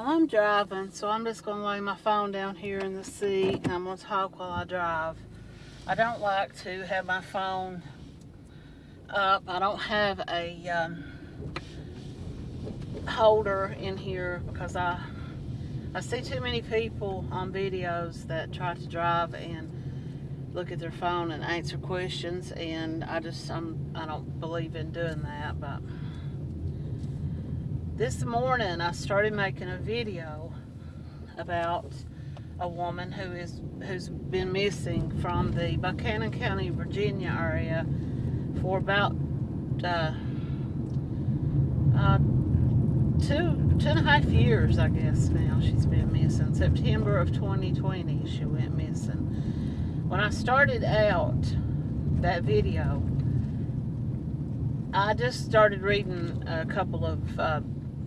I'm driving, so I'm just going to lay my phone down here in the seat and I'm going to talk while I drive. I don't like to have my phone up. I don't have a um, holder in here because I I see too many people on videos that try to drive and look at their phone and answer questions and I just I'm I don't believe in doing that but this morning I started making a video about a woman who is who's been missing from the Buchanan County, Virginia area for about uh, uh, two two and a half years, I guess. Now she's been missing. September of 2020, she went missing. When I started out that video, I just started reading a couple of uh,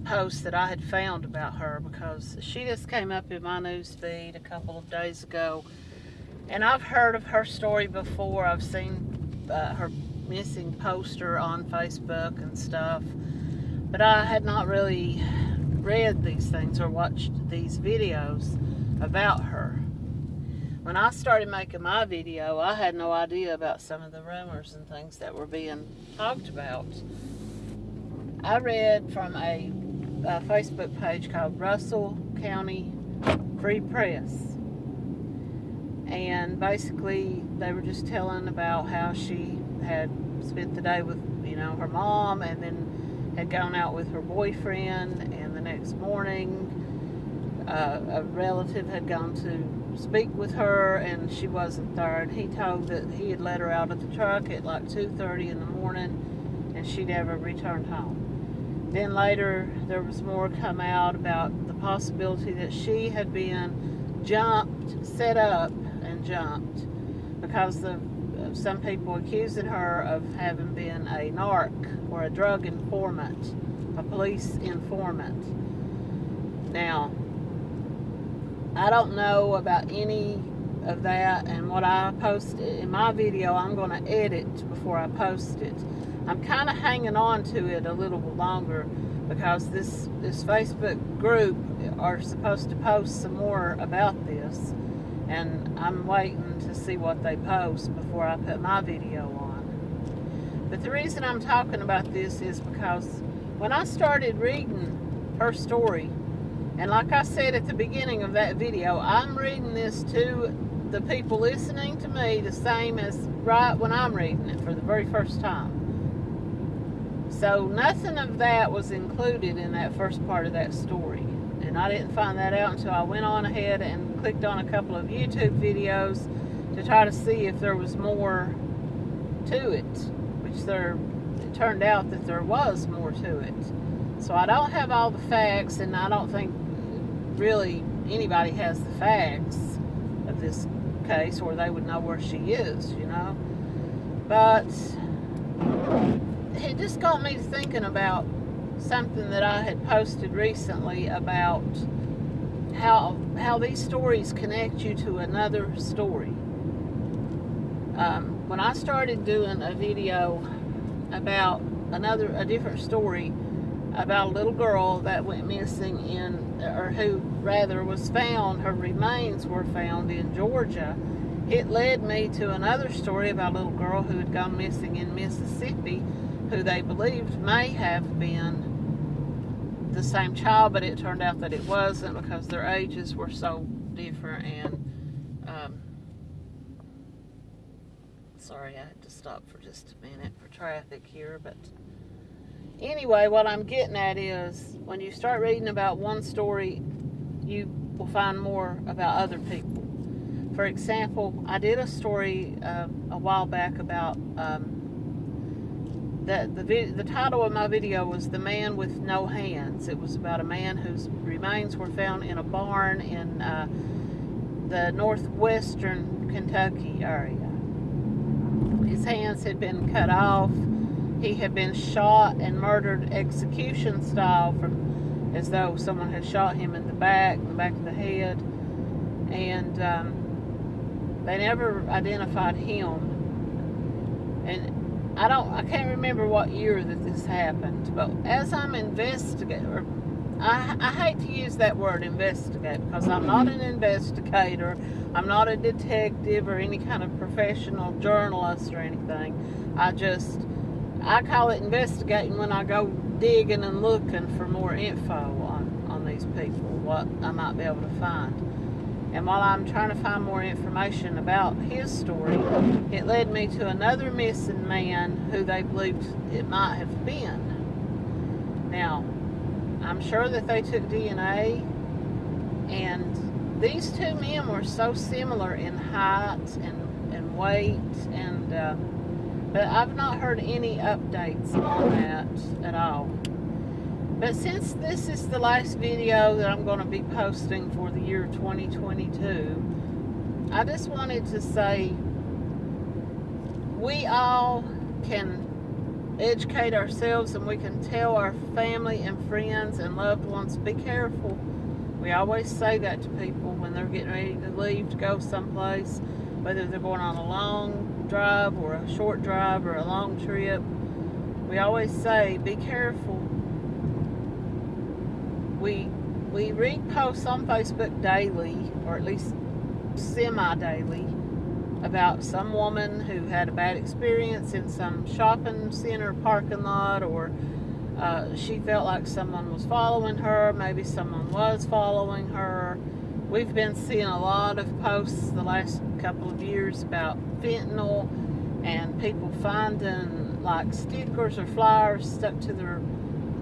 post that I had found about her because she just came up in my news feed a couple of days ago. And I've heard of her story before. I've seen uh, her missing poster on Facebook and stuff. But I had not really read these things or watched these videos about her. When I started making my video I had no idea about some of the rumors and things that were being talked about. I read from a a Facebook page called Russell County Free Press. And basically, they were just telling about how she had spent the day with, you know, her mom and then had gone out with her boyfriend. And the next morning, uh, a relative had gone to speak with her and she wasn't there. And he told that he had let her out of the truck at like 2.30 in the morning and she never returned home. Then later there was more come out about the possibility that she had been jumped, set up and jumped because the, some people accusing her of having been a narc or a drug informant, a police informant. Now, I don't know about any of that and what I post in my video I'm going to edit before I post it I'm kind of hanging on to it a little longer because this this Facebook group are supposed to post some more about this and I'm waiting to see what they post before I put my video on. But the reason I'm talking about this is because when I started reading her story and like I said at the beginning of that video, I'm reading this to the people listening to me the same as right when I'm reading it for the very first time. So nothing of that was included in that first part of that story. And I didn't find that out until I went on ahead and clicked on a couple of YouTube videos to try to see if there was more to it, which there it turned out that there was more to it. So I don't have all the facts, and I don't think really anybody has the facts of this case, or they would know where she is, you know. But it just got me thinking about something that I had posted recently about how how these stories connect you to another story. Um, when I started doing a video about another a different story about a little girl that went missing in or who rather was found her remains were found in Georgia it led me to another story about a little girl who had gone missing in Mississippi who they believed may have been the same child, but it turned out that it wasn't because their ages were so different. And um, sorry, I had to stop for just a minute for traffic here. But anyway, what I'm getting at is when you start reading about one story, you will find more about other people. For example, I did a story uh, a while back about um, the, the, the title of my video was The Man with No Hands. It was about a man whose remains were found in a barn in uh, the northwestern Kentucky area. His hands had been cut off. He had been shot and murdered execution style from as though someone had shot him in the back, the back of the head. And um, they never identified him. And I don't, I can't remember what year that this happened, but as I'm investigating, I, I hate to use that word investigate because I'm not an investigator. I'm not a detective or any kind of professional journalist or anything. I just, I call it investigating when I go digging and looking for more info on, on these people, what I might be able to find. And while I'm trying to find more information about his story, it led me to another missing man who they believed it might have been. Now, I'm sure that they took DNA, and these two men were so similar in height and, and weight, and uh, but I've not heard any updates on that at all. But since this is the last video that I'm going to be posting for the year 2022, I just wanted to say we all can educate ourselves and we can tell our family and friends and loved ones, be careful. We always say that to people when they're getting ready to leave to go someplace, whether they're going on a long drive or a short drive or a long trip. We always say, be careful. We, we read posts on Facebook daily, or at least semi-daily, about some woman who had a bad experience in some shopping center parking lot or uh, she felt like someone was following her, maybe someone was following her. We've been seeing a lot of posts the last couple of years about fentanyl and people finding like stickers or flyers stuck to their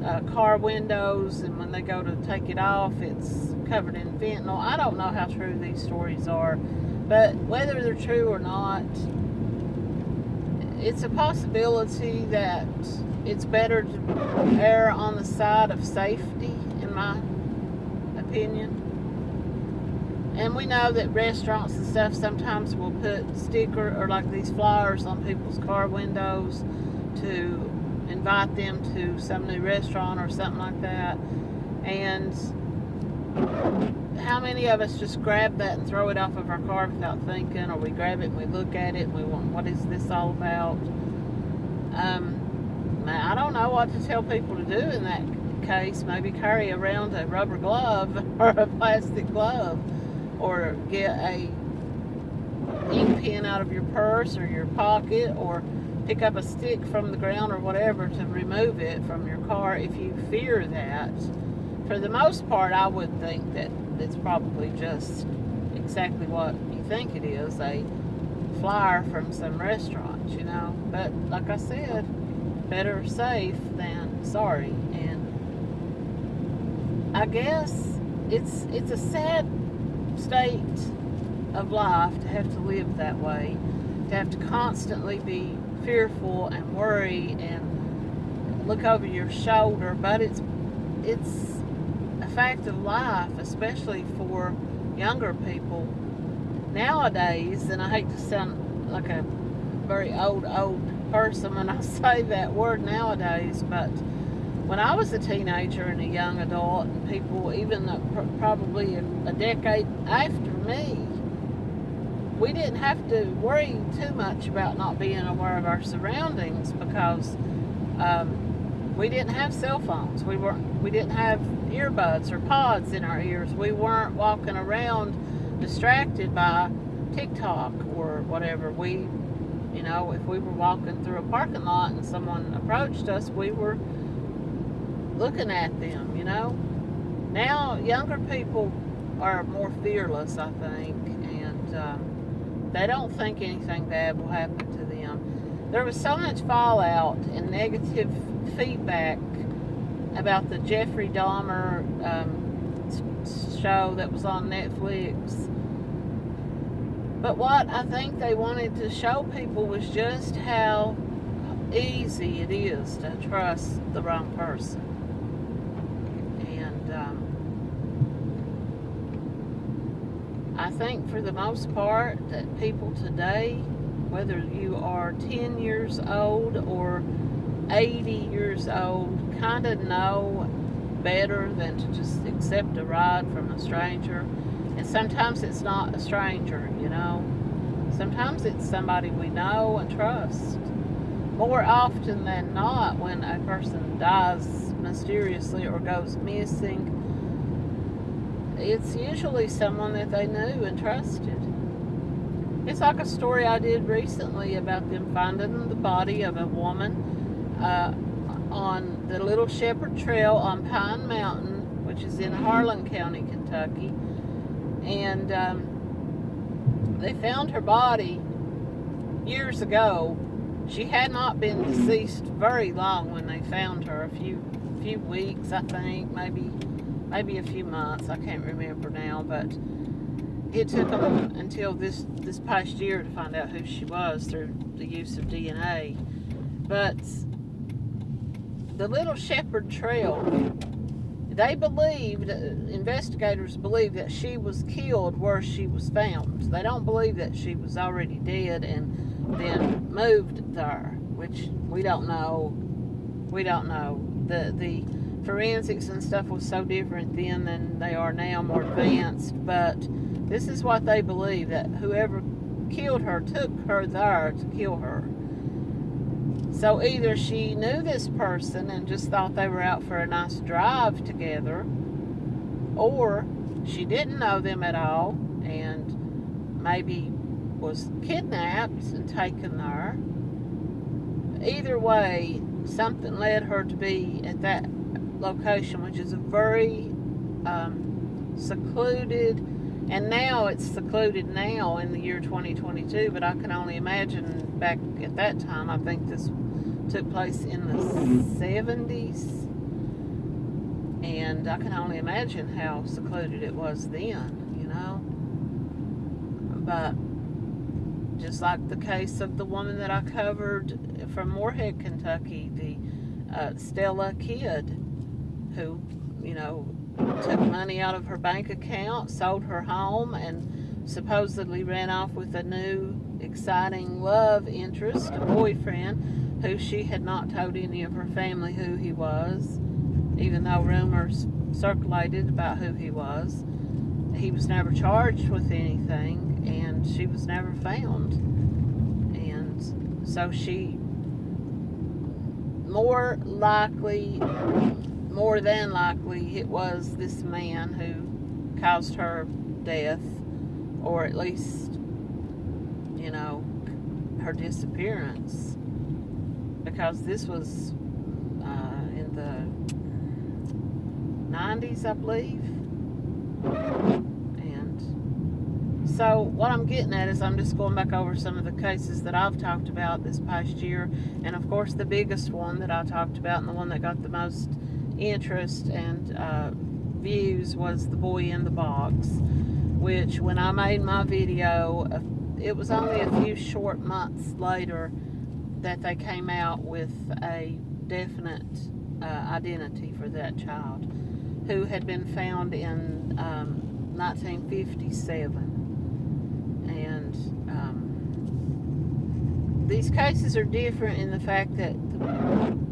uh, car windows and when they go to take it off it's covered in fentanyl. I don't know how true these stories are but whether they're true or not, it's a possibility that it's better to err on the side of safety, in my opinion. And we know that restaurants and stuff sometimes will put sticker or like these flyers on people's car windows to invite them to some new restaurant or something like that. And how many of us just grab that and throw it off of our car without thinking, or we grab it and we look at it and we want, what is this all about? Um, I don't know what to tell people to do in that case. Maybe carry around a rubber glove or a plastic glove, or get a ink pen out of your purse or your pocket, or pick up a stick from the ground or whatever to remove it from your car if you fear that for the most part, I would think that it's probably just exactly what you think it is, a flyer from some restaurant, you know. But like I said, better safe than sorry. And I guess it's it's a sad state of life to have to live that way, to have to constantly be fearful and worry and look over your shoulder, but it's it's a fact of life, especially for younger people nowadays, and I hate to sound like a very old, old person when I say that word nowadays, but when I was a teenager and a young adult, and people even probably a, a decade after me, we didn't have to worry too much about not being aware of our surroundings because um, we didn't have cell phones. We weren't. We didn't have earbuds or pods in our ears. We weren't walking around distracted by TikTok or whatever. We, you know, if we were walking through a parking lot and someone approached us, we were looking at them, you know. Now, younger people are more fearless, I think, and um, they don't think anything bad will happen to them. There was so much fallout and negative feedback about the Jeffrey Dahmer um, show that was on Netflix. But what I think they wanted to show people was just how easy it is to trust the wrong person. And um, I think for the most part that people today, whether you are 10 years old or 80 years old kind of know better than to just accept a ride from a stranger. And sometimes it's not a stranger, you know. Sometimes it's somebody we know and trust. More often than not, when a person dies mysteriously or goes missing, it's usually someone that they knew and trusted. It's like a story I did recently about them finding the body of a woman uh, on the Little Shepherd Trail on Pine Mountain, which is in Harlan County, Kentucky. And um, they found her body years ago. She had not been deceased very long when they found her, a few few weeks, I think, maybe maybe a few months. I can't remember now, but it took until this this past year to find out who she was through the use of DNA. But the Little Shepherd Trail, they believed, investigators believe that she was killed where she was found. They don't believe that she was already dead and then moved there, which we don't know. We don't know. The the forensics and stuff was so different then than they are now, more advanced. But this is what they believe that whoever killed her took her there to kill her. So either she knew this person and just thought they were out for a nice drive together, or she didn't know them at all and maybe was kidnapped and taken there. Either way, something led her to be at that location, which is a very um, secluded, and now it's secluded now in the year 2022, but I can only imagine back at that time, I think this took place in the 70s, and I can only imagine how secluded it was then, you know. But just like the case of the woman that I covered from Morehead, Kentucky, the uh, Stella Kidd, who, you know, took money out of her bank account, sold her home, and supposedly ran off with a new, exciting love interest, a boyfriend, who she had not told any of her family who he was, even though rumors circulated about who he was. He was never charged with anything, and she was never found. And so she more likely more than likely it was this man who caused her death or at least you know her disappearance. Because this was uh, in the 90s I believe. And so what I'm getting at is I'm just going back over some of the cases that I've talked about this past year. And of course the biggest one that I talked about and the one that got the most interest and uh, views was the boy in the box which when I made my video uh, it was only a few short months later that they came out with a definite uh, identity for that child who had been found in um, 1957 and um, these cases are different in the fact that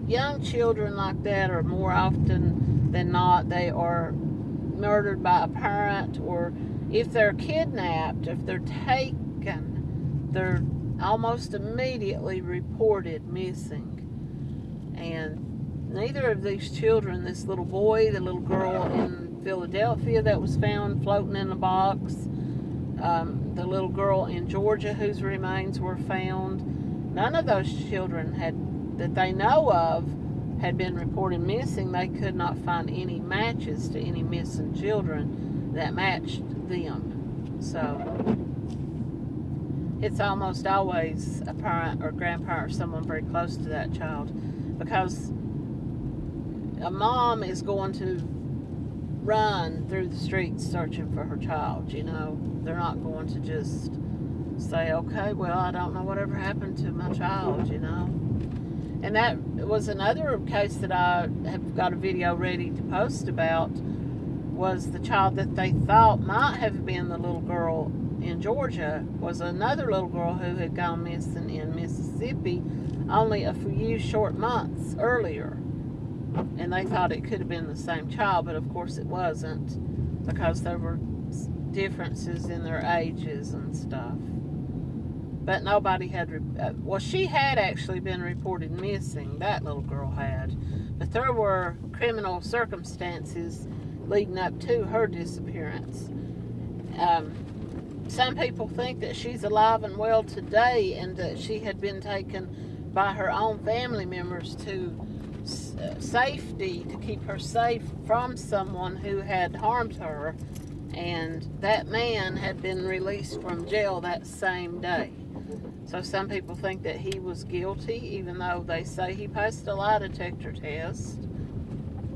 young children like that are more often than not, they are murdered by a parent or if they're kidnapped, if they're taken, they're almost immediately reported missing. And neither of these children, this little boy, the little girl in Philadelphia that was found floating in a box, um, the little girl in Georgia whose remains were found, none of those children had that they know of had been reported missing, they could not find any matches to any missing children that matched them. So it's almost always a parent or grandparent or someone very close to that child because a mom is going to run through the streets searching for her child, you know. They're not going to just say, okay, well, I don't know whatever happened to my child, you know. And that was another case that I have got a video ready to post about was the child that they thought might have been the little girl in Georgia was another little girl who had gone missing in Mississippi only a few short months earlier. And they thought it could have been the same child, but of course it wasn't because there were differences in their ages and stuff but nobody had, uh, well, she had actually been reported missing. That little girl had. But there were criminal circumstances leading up to her disappearance. Um, some people think that she's alive and well today and that she had been taken by her own family members to uh, safety to keep her safe from someone who had harmed her and that man had been released from jail that same day so some people think that he was guilty even though they say he passed a lie detector test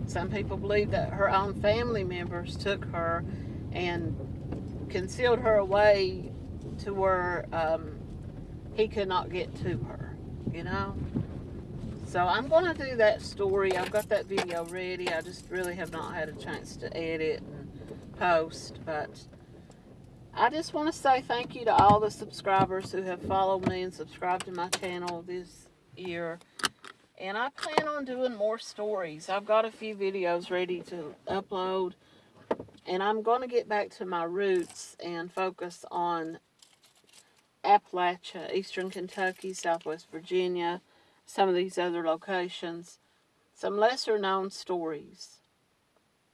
some people believe that her own family members took her and concealed her away to where um, he could not get to her you know so I'm going to do that story. I've got that video ready. I just really have not had a chance to edit and post. But I just want to say thank you to all the subscribers who have followed me and subscribed to my channel this year. And I plan on doing more stories. I've got a few videos ready to upload. And I'm going to get back to my roots and focus on Appalachia, Eastern Kentucky, Southwest Virginia, some of these other locations, some lesser known stories.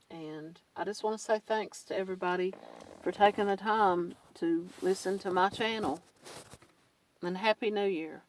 And I just want to say thanks to everybody for taking the time to listen to my channel. And Happy New Year.